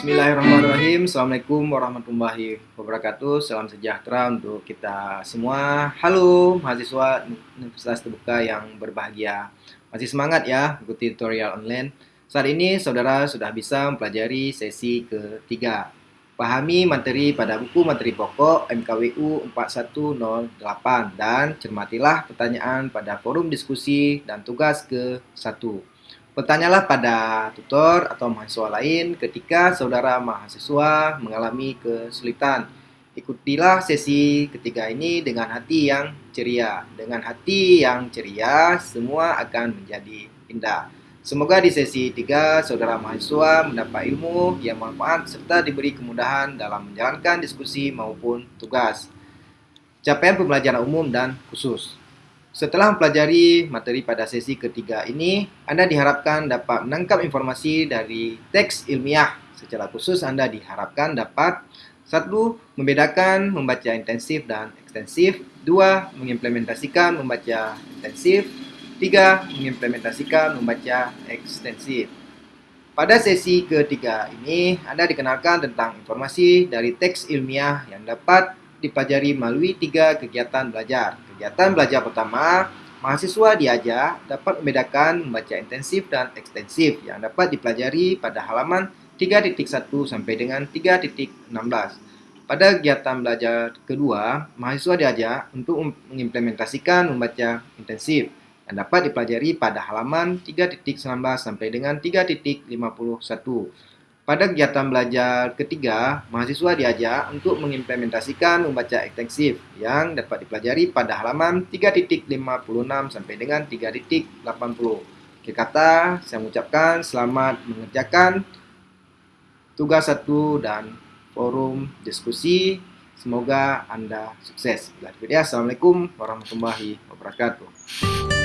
Bismillahirrahmanirrahim. Assalamualaikum warahmatullahi wabarakatuh. Salam sejahtera untuk kita semua. Halo mahasiswa Universitas Terbuka yang berbahagia. Masih semangat ya ikuti tutorial online. Saat ini saudara sudah bisa mempelajari sesi ketiga. Pahami materi pada buku materi pokok MKWU 4108 dan cermatilah pertanyaan pada forum diskusi dan tugas ke-1. Bertanyalah pada tutor atau mahasiswa lain ketika saudara mahasiswa mengalami kesulitan. Ikutilah sesi ketiga ini dengan hati yang ceria. Dengan hati yang ceria, semua akan menjadi indah. Semoga di sesi 3 saudara mahasiswa mendapat ilmu yang bermanfaat serta diberi kemudahan dalam menjalankan diskusi maupun tugas. Capaian pembelajaran umum dan khusus. Setelah mempelajari materi pada sesi ketiga ini, Anda diharapkan dapat menangkap informasi dari teks ilmiah. Secara khusus, Anda diharapkan dapat satu, membedakan membaca intensif dan ekstensif. Dua, mengimplementasikan membaca intensif. Tiga, mengimplementasikan membaca ekstensif. Pada sesi ketiga ini, Anda dikenalkan tentang informasi dari teks ilmiah yang dapat dipelajari melalui tiga kegiatan belajar. Kegiatan belajar pertama, mahasiswa diajak dapat membedakan membaca intensif dan ekstensif yang dapat dipelajari pada halaman 3.1 sampai dengan 3.16. Pada kegiatan belajar kedua, mahasiswa diajak untuk mengimplementasikan membaca intensif yang dapat dipelajari pada halaman 3.19 sampai dengan 3.51. Pada kegiatan belajar ketiga, mahasiswa diajak untuk mengimplementasikan membaca ekstensif yang dapat dipelajari pada halaman 3.56 sampai dengan 3.80. Oke kata, saya mengucapkan selamat mengerjakan tugas satu dan forum diskusi. Semoga Anda sukses. Assalamualaikum warahmatullahi wabarakatuh.